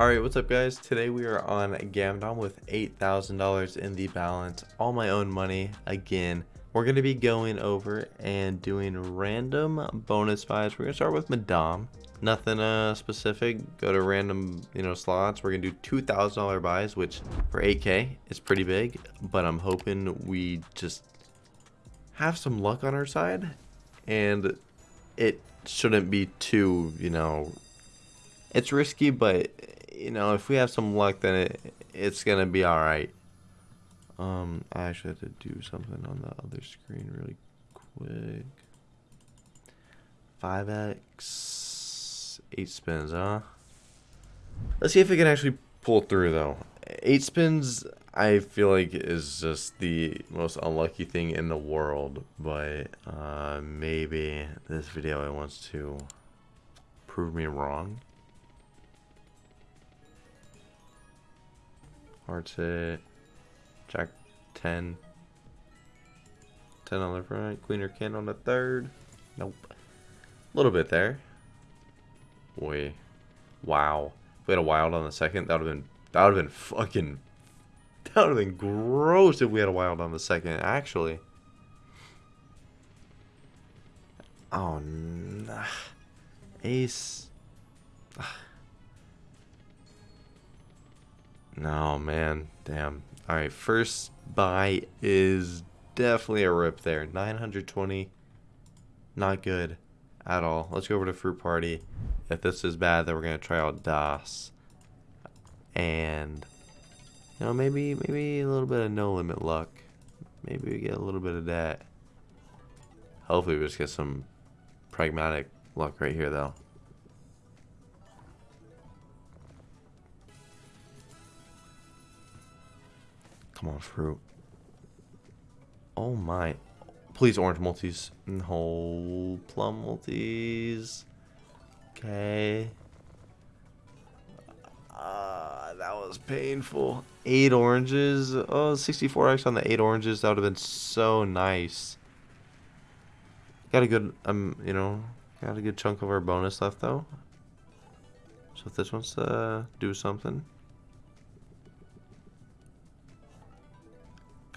Alright, what's up guys? Today we are on Gamdom with $8,000 in the balance, all my own money, again. We're going to be going over and doing random bonus buys. We're going to start with Madame. Nothing uh, specific, go to random you know slots. We're to do $2,000 buys, which for 8k is pretty big, but I'm hoping we just have some luck on our side, and it shouldn't be too, you know, it's risky, but you know, if we have some luck, then it, it's gonna be all right. Um, I actually have to do something on the other screen really quick. 5x, 8 spins, huh? Let's see if we can actually pull through, though. 8 spins, I feel like, is just the most unlucky thing in the world. But uh, maybe this video wants to prove me wrong. Hearts hit. Jack 10. 10 on the front. Queen or king on the third. Nope. A little bit there. Boy. Wow. If we had a wild on the second, that would have been that would have been fucking that would have been gross if we had a wild on the second, actually. Oh nah. Ace. Ah. No, man. Damn. Alright, first buy is definitely a rip there. 920. Not good at all. Let's go over to Fruit Party. If this is bad, then we're going to try out DOS. And, you know, maybe, maybe a little bit of no limit luck. Maybe we get a little bit of that. Hopefully we just get some pragmatic luck right here, though. Come on, fruit. Oh my. Please, orange multis. No, plum multis. Okay. Uh, that was painful. Eight oranges. Oh, 64x on the eight oranges. That would have been so nice. Got a good, um, you know, got a good chunk of our bonus left though. So if this wants to do something.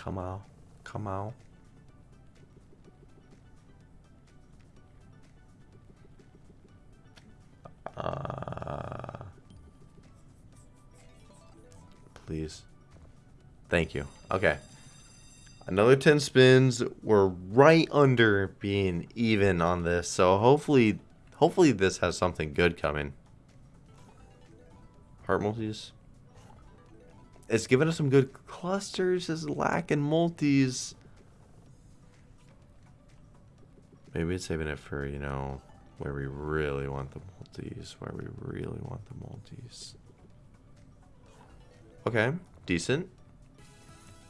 Come on. Come on. Uh, please. Thank you. Okay. Another 10 spins. We're right under being even on this. So hopefully, hopefully this has something good coming. Heart multis it's given us some good clusters. It's lacking multis. Maybe it's saving it for, you know, where we really want the multis. Where we really want the multis. Okay. Decent.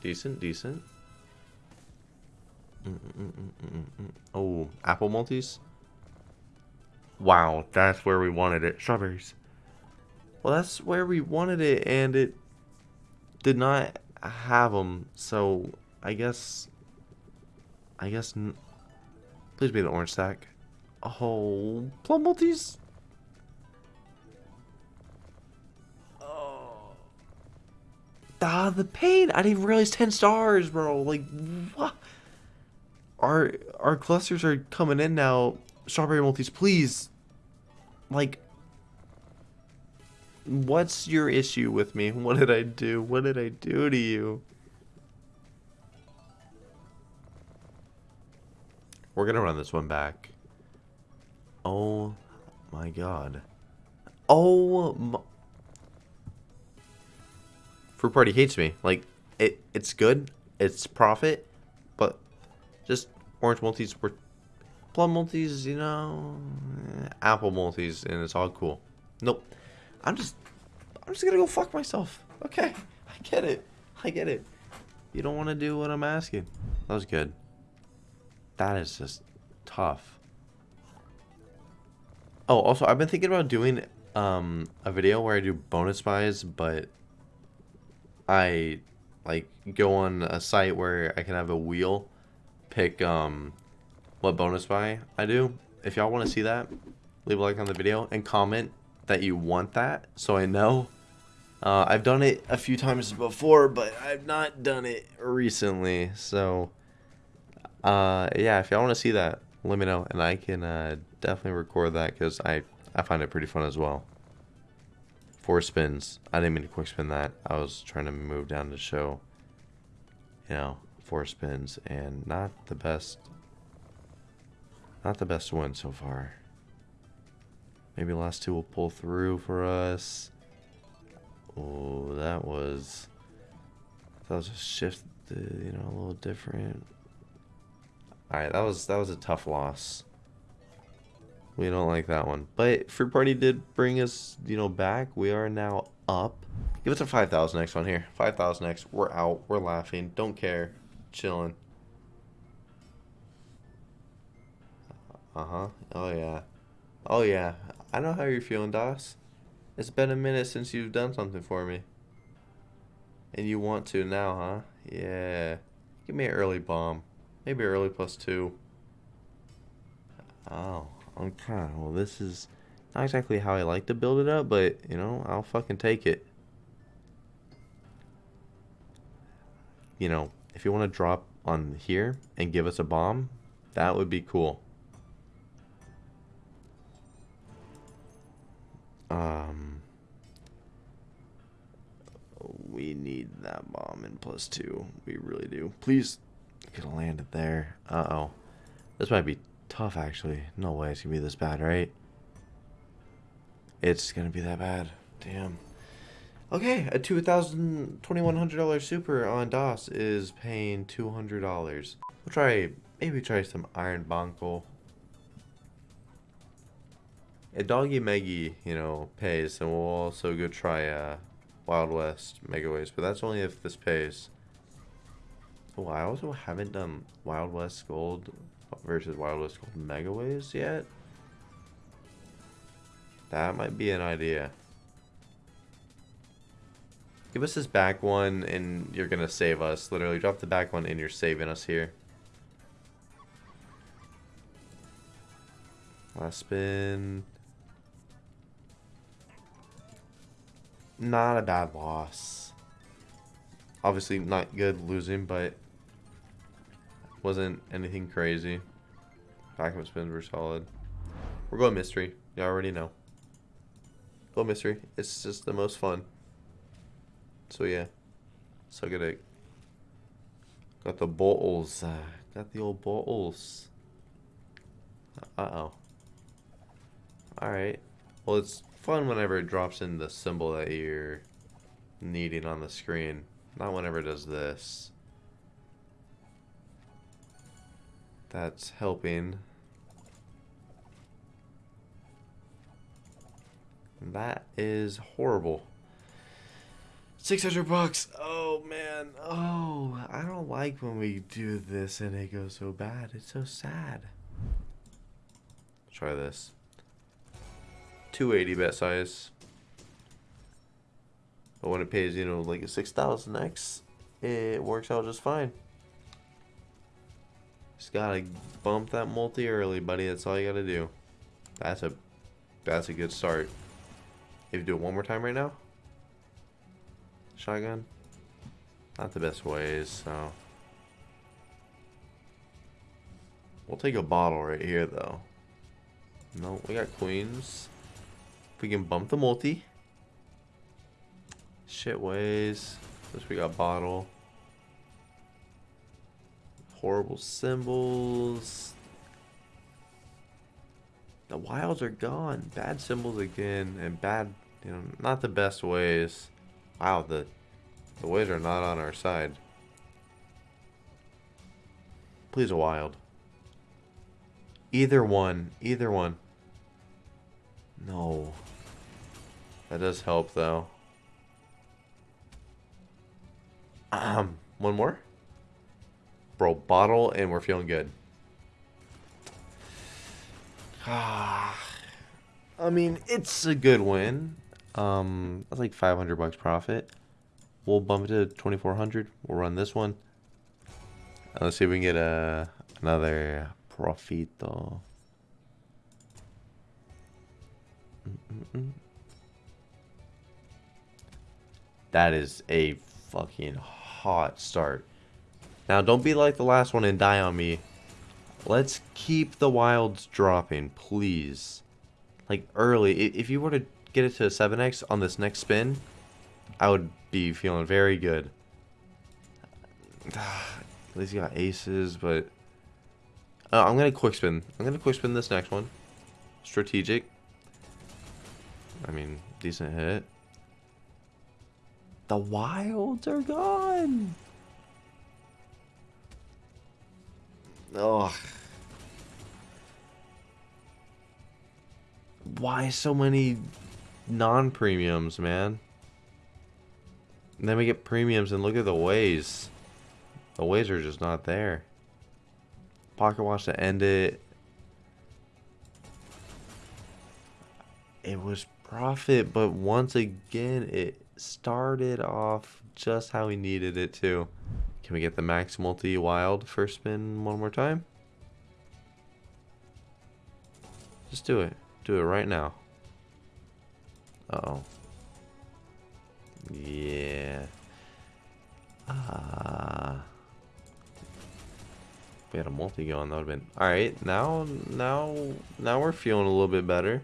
Decent, decent. Mm -mm -mm oh, apple multis? Wow, that's where we wanted it. Strawberries. Well, that's where we wanted it, and it did not have them, so I guess, I guess, please be the orange stack. Oh, plum multis. Oh. Ah, the pain. I didn't realize 10 stars, bro. Like, what? Our, our clusters are coming in now. Strawberry multis, please. Like, What's your issue with me? What did I do? What did I do to you? We're gonna run this one back. Oh my god. Oh my... Fruit Party hates me. Like, it, it's good. It's profit. But just orange multis were plum multis, you know, apple multis, and it's all cool. Nope. I'm just, I'm just gonna go fuck myself. Okay, I get it. I get it. You don't want to do what I'm asking. That was good. That is just tough. Oh, also, I've been thinking about doing um, a video where I do bonus buys, but I like go on a site where I can have a wheel pick um, what bonus buy I do. If y'all want to see that, leave a like on the video and comment that you want that so I know Uh, I've done it a few times before, but I've not done it recently. So, uh, yeah, if y'all want to see that, let me know, and I can uh, definitely record that because I I find it pretty fun as well. Four spins. I didn't mean to quick spin that. I was trying to move down to show, you know, four spins and not the best. Not the best win so far. Maybe last two will pull through for us. Oh, that was. That was a shift, you know, a little different. All right, that was that was a tough loss. We don't like that one. But Fruit Party did bring us, you know, back. We are now up. Give us a 5,000x on here. 5,000x. We're out. We're laughing. Don't care. Chilling. Uh-huh. Oh, yeah. Oh, yeah. I know how you're feeling, Doss. It's been a minute since you've done something for me. And you want to now, huh? Yeah. Give me an early bomb. Maybe early plus two. Oh. Okay, well this is not exactly how I like to build it up, but, you know, I'll fucking take it. You know, if you want to drop on here and give us a bomb, that would be cool. Um, we need that bomb in plus two. We really do. Please, could have landed there. Uh-oh. This might be tough, actually. No way it's gonna be this bad, right? It's gonna be that bad. Damn. Okay, a two thousand twenty-one hundred dollars super on DOS is paying two hundred dollars. We'll try maybe try some Iron Bonko. A Doggy Meggy, you know, pays, and we'll also go try uh, Wild West Megaways, but that's only if this pays. Oh, I also haven't done Wild West Gold versus Wild West Gold Megaways yet. That might be an idea. Give us this back one and you're going to save us. Literally drop the back one and you're saving us here. Last spin. Not a bad loss. Obviously not good losing, but wasn't anything crazy. Backup spins were solid. We're going mystery. You already know. Go mystery. It's just the most fun. So yeah. So good at Got the bottles. Uh, got the old bottles. Uh-oh. Alright. Well, it's fun whenever it drops in the symbol that you're needing on the screen. Not whenever it does this. That's helping. That is horrible. 600 bucks. Oh, man. Oh, I don't like when we do this and it goes so bad. It's so sad. Try this. 280 bet size. But when it pays, you know, like a 6,000x, it works out just fine. Just gotta bump that multi early, buddy. That's all you gotta do. That's a that's a good start. If you do it one more time right now. Shotgun. Not the best ways, so. We'll take a bottle right here, though. No, we got queens. We can bump the multi. Shit ways. This we got bottle horrible symbols. The wilds are gone. Bad symbols again, and bad, you know, not the best ways. Wow, the the ways are not on our side. Please a wild. Either one. Either one. No. That does help, though. Um, one more? Bro, bottle and we're feeling good. I mean, it's a good win. Um, that's like 500 bucks profit. We'll bump it to 2400. We'll run this one. let's see if we can get a another profito. Mm -mm -mm. That is a fucking hot start. Now, don't be like the last one and die on me. Let's keep the wilds dropping, please. Like, early. If you were to get it to 7x on this next spin, I would be feeling very good. At least you got aces, but... Uh, I'm going to quick spin. I'm going to quick spin this next one. Strategic. I mean, decent hit. The wilds are gone! Ugh. Why so many non-premiums, man? And then we get premiums and look at the ways. The ways are just not there. Pocket watch to end it. It was profit, but once again, it started off just how we needed it to. Can we get the max multi wild first spin one more time? Just do it. Do it right now. Uh oh Yeah. Ah. Uh, we had a multi going, that would have been alright. Now, now, now we're feeling a little bit better.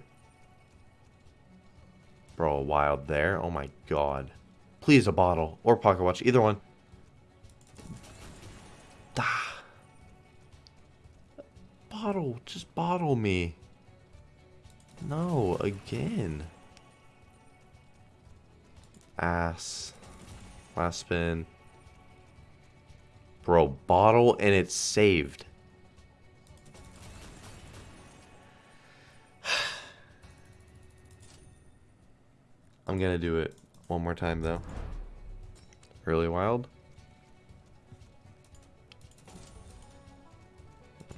Bro, wild there. Oh my god. Please a bottle or pocket watch, either one. Ah. Bottle, just bottle me. No, again. Ass. Last spin. Bro, bottle and it's saved. I'm gonna do it one more time though. Early wild.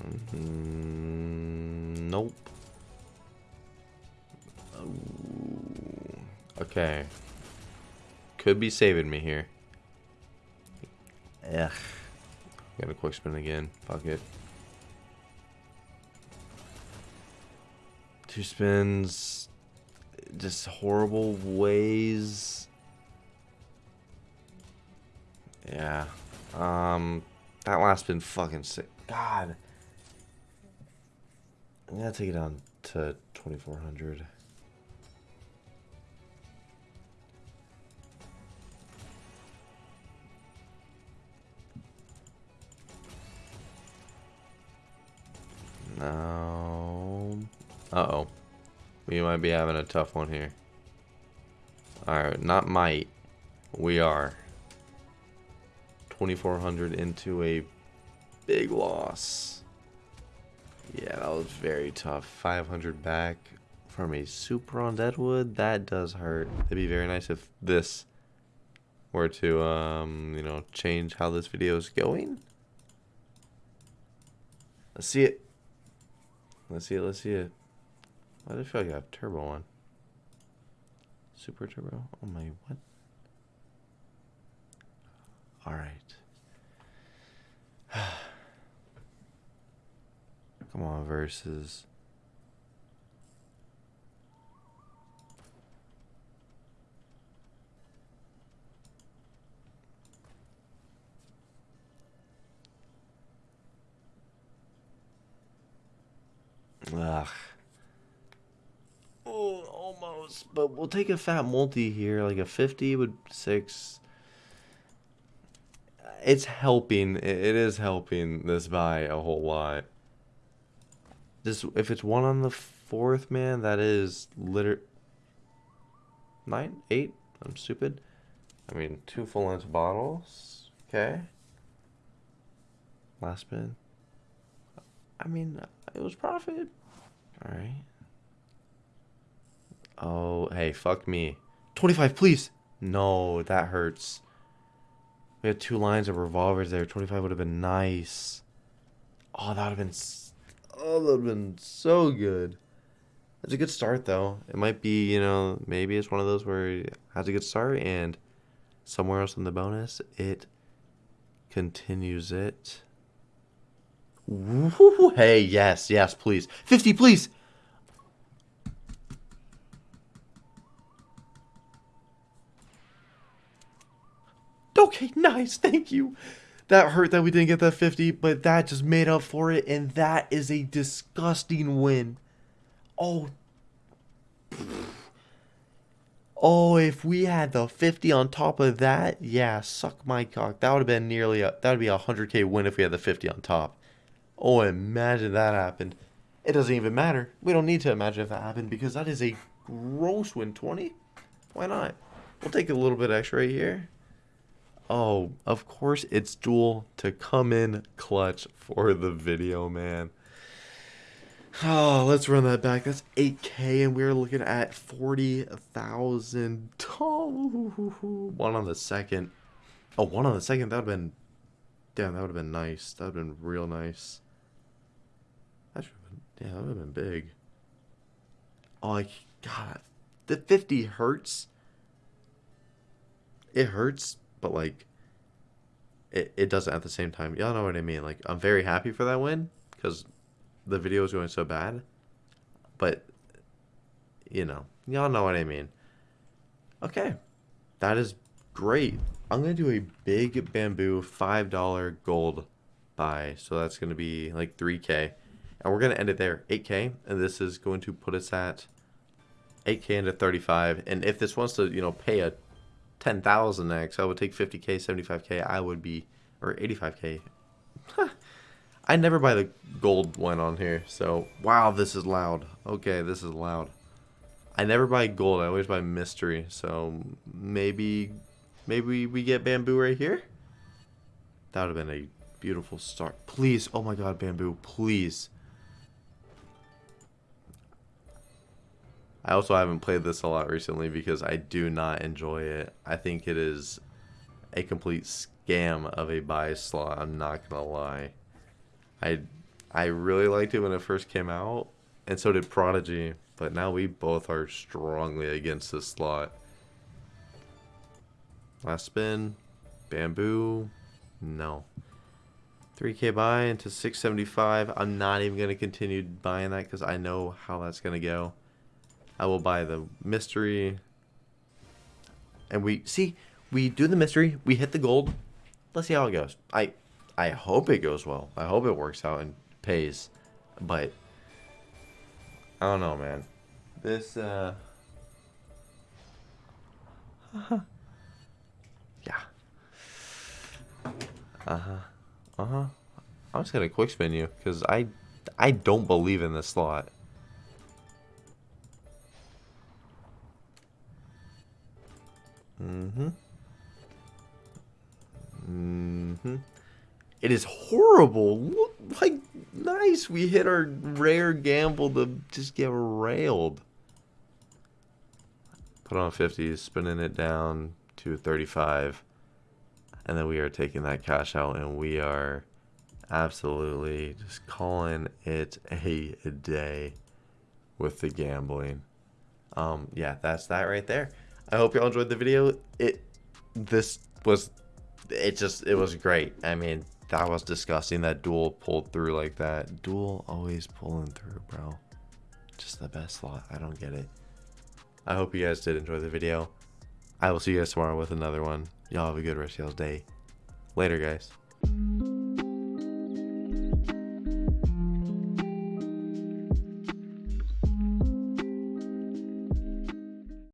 Mm -hmm. Nope. Okay. Could be saving me here. Ugh. Got a quick spin again. Fuck it. Two spins. Just horrible ways. Yeah. Um, that last been fucking sick. God. I'm gonna take it down to 2400. No. Uh-oh. We might be having a tough one here. Alright, not might. We are. 2,400 into a big loss. Yeah, that was very tough. 500 back from a super on Deadwood. That does hurt. It'd be very nice if this were to, um, you know, change how this video is going. Let's see it. Let's see it, let's see it. I feel like I have turbo on? Super turbo? Oh my, what? Alright. Come on, versus. Ugh. Oh, But we'll take a fat multi here, like a 50 with six. It's helping. It is helping this buy a whole lot. This, if it's one on the fourth, man, that is liter. Nine, eight. I'm stupid. I mean, two full length bottles. Okay. Last spin. I mean, it was profit. Alright. Oh, hey, fuck me. 25, please! No, that hurts. We had two lines of revolvers there. 25 would have been nice. Oh, that would have been... Oh, that would have been so good. That's a good start, though. It might be, you know, maybe it's one of those where it has a good start and somewhere else in the bonus, it continues it. Woo, hey, yes, yes, please. 50, please. Okay, nice. Thank you. That hurt that we didn't get that 50, but that just made up for it, and that is a disgusting win. Oh. Oh, if we had the 50 on top of that, yeah, suck my cock. That would have been nearly a, that would be a 100k win if we had the 50 on top. Oh, imagine that happened. It doesn't even matter. We don't need to imagine if that happened because that is a gross win. 20? Why not? We'll take a little bit extra right here. Oh, of course it's Duel to come in clutch for the video, man. Oh, let's run that back. That's 8K, and we're looking at 40,000. Oh, one on the second. Oh, one on the second. That would have been. Damn, that would have been nice. That would have been real nice. That should have been. Yeah, that would have been big. Oh, like, God. The 50 hurts. It hurts, but, like, it, it doesn't at the same time. Y'all know what I mean. Like, I'm very happy for that win because the video is going so bad. But, you know, y'all know what I mean. Okay, that is great. I'm going to do a big bamboo $5 gold buy. So that's going to be like 3K. And we're going to end it there, 8K. And this is going to put us at 8K into 35. And if this wants to, you know, pay a 10,000x, I would take 50K, 75K. I would be, or 85K. I never buy the gold one on here. So, wow, this is loud. Okay, this is loud. I never buy gold. I always buy mystery. So, maybe, maybe we get bamboo right here? That would have been a beautiful start. Please, oh my god, bamboo, please. I also haven't played this a lot recently because I do not enjoy it. I think it is a complete scam of a buy slot. I'm not gonna lie. I I really liked it when it first came out, and so did Prodigy. But now we both are strongly against this slot. Last spin, bamboo, no. 3k buy into 675. I'm not even gonna continue buying that because I know how that's gonna go. I will buy the mystery. And we, see, we do the mystery. We hit the gold. Let's see how it goes. I, I hope it goes well. I hope it works out and pays. But, I don't know, man. This, uh... huh. yeah. Uh-huh. Uh-huh. I'm just gonna quick spin you, because I, I don't believe in this slot. It is horrible. Look, like, nice. We hit our rare gamble to just get railed. Put on 50, spinning it down to 35. And then we are taking that cash out and we are absolutely just calling it a day with the gambling. Um, yeah, that's that right there. I hope y'all enjoyed the video. It this was it just it was great. I mean, that was disgusting that duel pulled through like that. Duel always pulling through, bro. Just the best slot. I don't get it. I hope you guys did enjoy the video. I will see you guys tomorrow with another one. Y'all have a good rest of y'all's day. Later, guys.